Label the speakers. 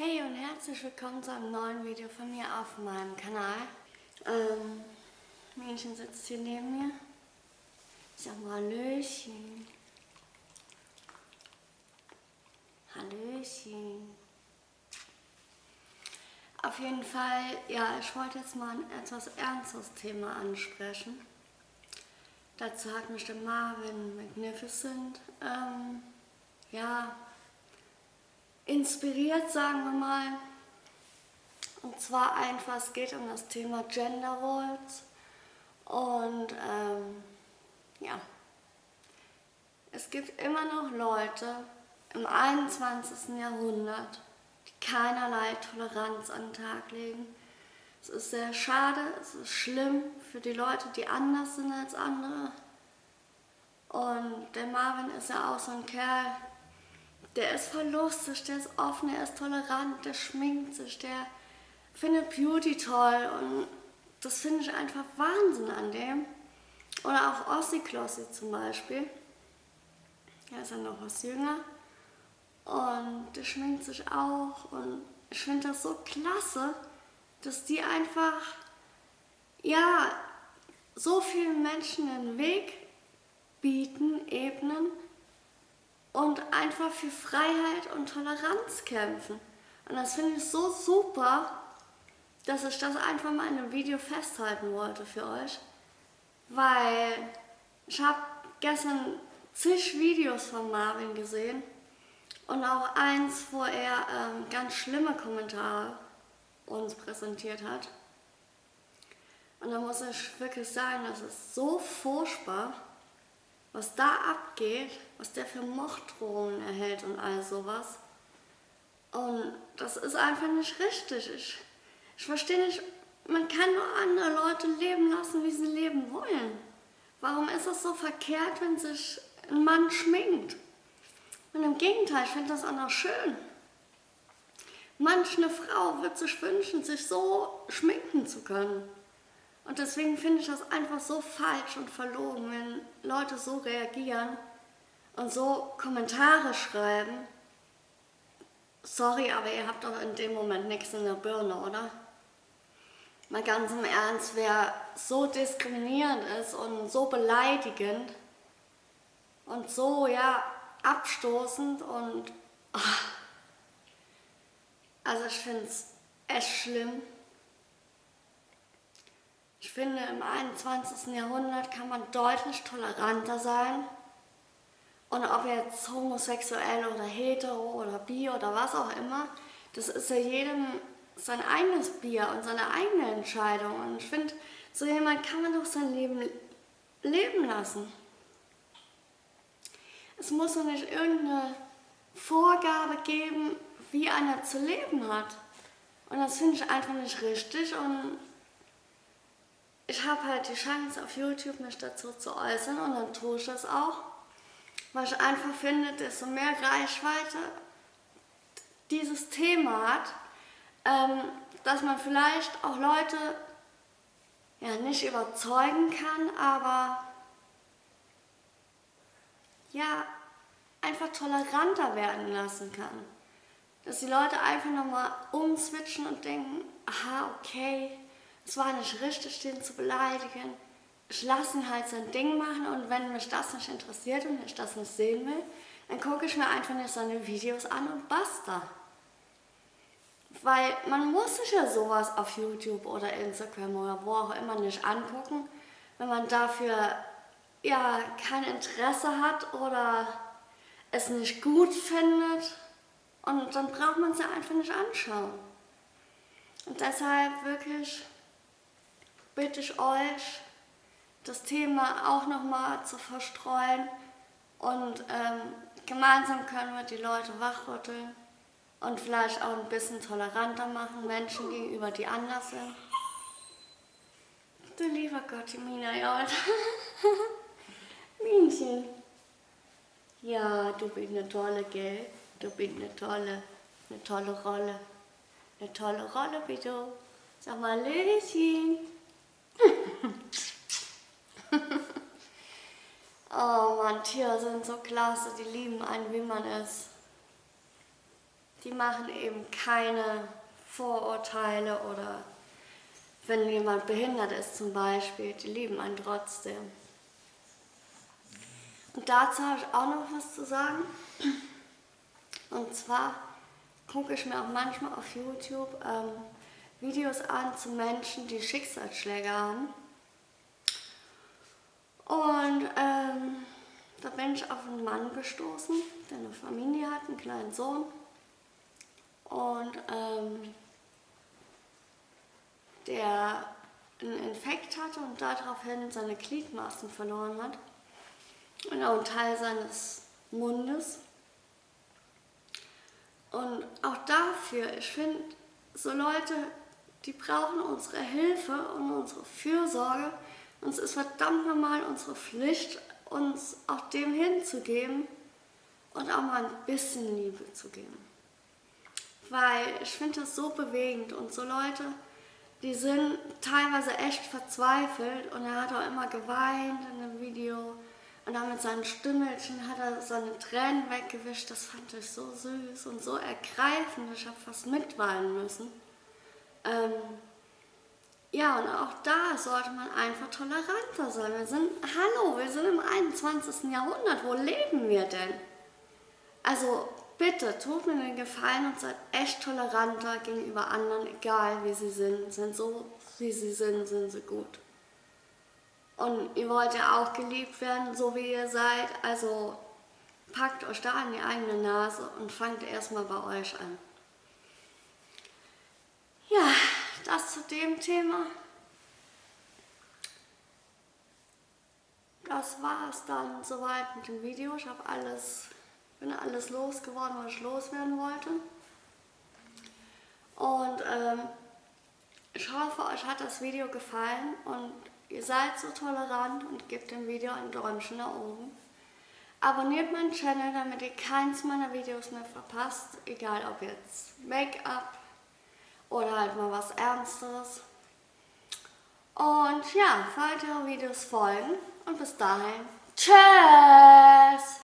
Speaker 1: Hey und herzlich willkommen zu einem neuen Video von mir auf meinem Kanal. Ähm, Mädchen sitzt hier neben mir. Ich sag mal Hallöchen. Hallöchen. Auf jeden Fall, ja, ich wollte jetzt mal ein etwas ernstes Thema ansprechen. Dazu hat mich der Marvin Magnificent, ähm, ja, inspiriert, sagen wir mal. Und zwar einfach, es geht um das Thema Gender Roles. Und ähm, ja, es gibt immer noch Leute im 21. Jahrhundert, die keinerlei Toleranz an den Tag legen. Es ist sehr schade, es ist schlimm für die Leute, die anders sind als andere. Und der Marvin ist ja auch so ein Kerl, der ist voll lustig, der ist offen, der ist tolerant, der schminkt sich, der findet Beauty toll und das finde ich einfach Wahnsinn an dem. Oder auch Ossi Klossi zum Beispiel. Er ist ja noch was jünger und der schminkt sich auch und ich finde das so klasse, dass die einfach, ja, so vielen Menschen den Weg bieten, ebnen und einfach für Freiheit und Toleranz kämpfen. Und das finde ich so super, dass ich das einfach mal in einem Video festhalten wollte für euch. Weil ich habe gestern zig Videos von Marvin gesehen und auch eins, wo er ähm, ganz schlimme Kommentare uns präsentiert hat. Und da muss ich wirklich sagen, das ist so furchtbar was da abgeht, was der für Morddrohungen erhält und all sowas. Und das ist einfach nicht richtig. Ich, ich verstehe nicht, man kann nur andere Leute leben lassen, wie sie leben wollen. Warum ist es so verkehrt, wenn sich ein Mann schminkt? Und im Gegenteil, ich finde das auch noch schön. Manch eine Frau wird sich wünschen, sich so schminken zu können. Und deswegen finde ich das einfach so falsch und verlogen, wenn Leute so reagieren und so Kommentare schreiben. Sorry, aber ihr habt doch in dem Moment nichts in der Birne, oder? Mal ganz im Ernst, wer so diskriminierend ist und so beleidigend und so, ja, abstoßend und... Ach, also ich finde es echt schlimm. Ich finde, im 21. Jahrhundert kann man deutlich toleranter sein. Und ob jetzt homosexuell oder hetero oder bi oder was auch immer, das ist ja jedem sein eigenes Bier und seine eigene Entscheidung. Und ich finde, so jemand kann man doch sein Leben leben lassen. Es muss doch nicht irgendeine Vorgabe geben, wie einer zu leben hat. Und das finde ich einfach nicht richtig und ich habe halt die Chance auf YouTube mich dazu zu äußern und dann tue ich das auch, weil ich einfach finde, desto mehr Reichweite dieses Thema hat, ähm, dass man vielleicht auch Leute ja nicht überzeugen kann, aber ja einfach toleranter werden lassen kann. Dass die Leute einfach nochmal umswitchen und denken, aha, okay, es war nicht richtig, den zu beleidigen. Ich lasse ihn halt sein Ding machen und wenn mich das nicht interessiert und ich das nicht sehen will, dann gucke ich mir einfach nicht seine Videos an und basta. Weil man muss sich ja sowas auf YouTube oder Instagram oder wo auch immer nicht angucken, wenn man dafür ja kein Interesse hat oder es nicht gut findet. Und dann braucht man es ja einfach nicht anschauen. Und deshalb wirklich bitte ich euch, das Thema auch nochmal zu verstreuen und ähm, gemeinsam können wir die Leute wachrütteln und vielleicht auch ein bisschen toleranter machen, Menschen gegenüber, die anders sind. Du lieber Gott, die Mina, ja. Minchen. Ja, du bist eine tolle, gell? Du bist eine tolle, eine tolle Rolle. Eine tolle Rolle bist du. Sag mal, Löschen. oh Mann, Tiere sind so klasse, die lieben einen, wie man ist. die machen eben keine Vorurteile oder wenn jemand behindert ist zum Beispiel, die lieben einen trotzdem. Und dazu habe ich auch noch was zu sagen. Und zwar gucke ich mir auch manchmal auf YouTube ähm, Videos an zu Menschen, die Schicksalsschläge haben. Und ähm, da bin ich auf einen Mann gestoßen, der eine Familie hat, einen kleinen Sohn. Und ähm, der einen Infekt hatte und daraufhin seine Gliedmaßen verloren hat und auch einen Teil seines Mundes. Und auch dafür, ich finde, so Leute, die brauchen unsere Hilfe und unsere Fürsorge. Und es ist verdammt normal unsere Pflicht, uns auch dem hinzugeben und auch mal ein bisschen Liebe zu geben. Weil ich finde das so bewegend und so Leute, die sind teilweise echt verzweifelt und er hat auch immer geweint in dem Video und dann mit seinen Stimmelchen hat er seine Tränen weggewischt. Das fand ich so süß und so ergreifend. Ich habe fast mitweinen müssen. Ähm, ja, und auch da sollte man einfach toleranter sein. Wir sind, hallo, wir sind im 21. Jahrhundert. Wo leben wir denn? Also bitte, tut mir den Gefallen und seid echt toleranter gegenüber anderen, egal wie sie sind. Sind so, wie sie sind, sind sie gut. Und ihr wollt ja auch geliebt werden, so wie ihr seid. Also packt euch da an die eigene Nase und fangt erstmal bei euch an. Ja, das zu dem Thema. Das war es dann soweit mit dem Video. Ich habe alles, bin alles losgeworden, was ich loswerden wollte. Und ähm, ich hoffe, euch hat das Video gefallen und Ihr seid so tolerant und gebt dem Video ein Däumchen nach oben. Abonniert meinen Channel, damit ihr keins meiner Videos mehr verpasst, egal ob jetzt Make-up oder halt mal was Ernstes. Und ja, weitere Videos folgen und bis dahin, tschüss!